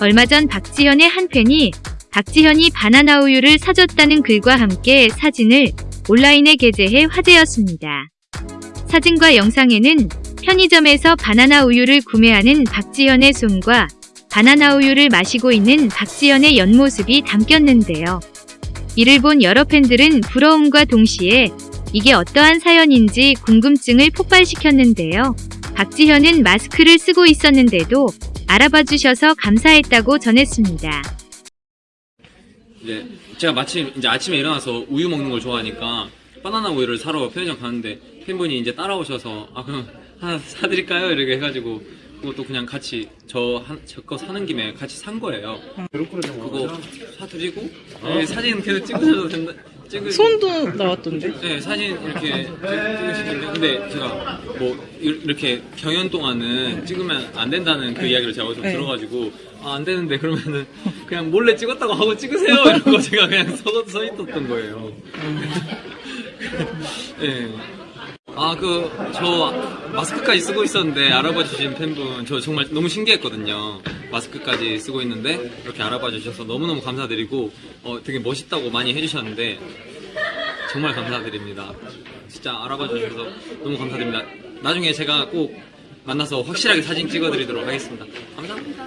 얼마 전 박지현의 한 팬이 박지현이 바나나 우유를 사줬다는 글과 함께 사진을 온라인에 게재해 화제였습니다. 사진과 영상에는 편의점에서 바나나 우유를 구매하는 박지현의 손과 바나나 우유를 마시고 있는 박지현의 옆모습이 담겼는데요. 이를 본 여러 팬들은 부러움과 동시에 이게 어떠한 사연인지 궁금증을 폭발시켰는데요. 박지현은 마스크를 쓰고 있었는데도 알아봐 주셔서 감사했다고 전했습니다. 이제 제가 마침 이제 아침에 일어나서 우유 먹는 걸 좋아하니까 바나나 우유를 사러 편의점 가는데 팬분이 이제 따라오셔서 아 그럼 하나 사드릴까요? 이렇게 해가지고 그것도 그냥 같이 저거 사는 김에 같이 산 거예요. 그거 사드리고 네, 사진 계속 찍으셔도 된다. 찍으 손도 나왔던데? 네 사진 이렇게 찍으시는데 근데 제가 뭐 이- 이렇게 경연 동안은 찍으면 안 된다는 그 이야기를 제가 어디서 네. 들어가지고 아, 안 되는데 그러면은 그냥 몰래 찍었다고 하고 찍으세요 이러고 제가 그냥 서, 서 있었던 거예요. 네. 아, 그, 저, 마스크까지 쓰고 있었는데, 알아봐 주신 팬분, 저 정말 너무 신기했거든요. 마스크까지 쓰고 있는데, 이렇게 알아봐 주셔서 너무너무 감사드리고, 어, 되게 멋있다고 많이 해주셨는데, 정말 감사드립니다. 진짜 알아봐 주셔서 너무 감사드립니다. 나중에 제가 꼭 만나서 확실하게 사진 찍어드리도록 하겠습니다. 감사합니다.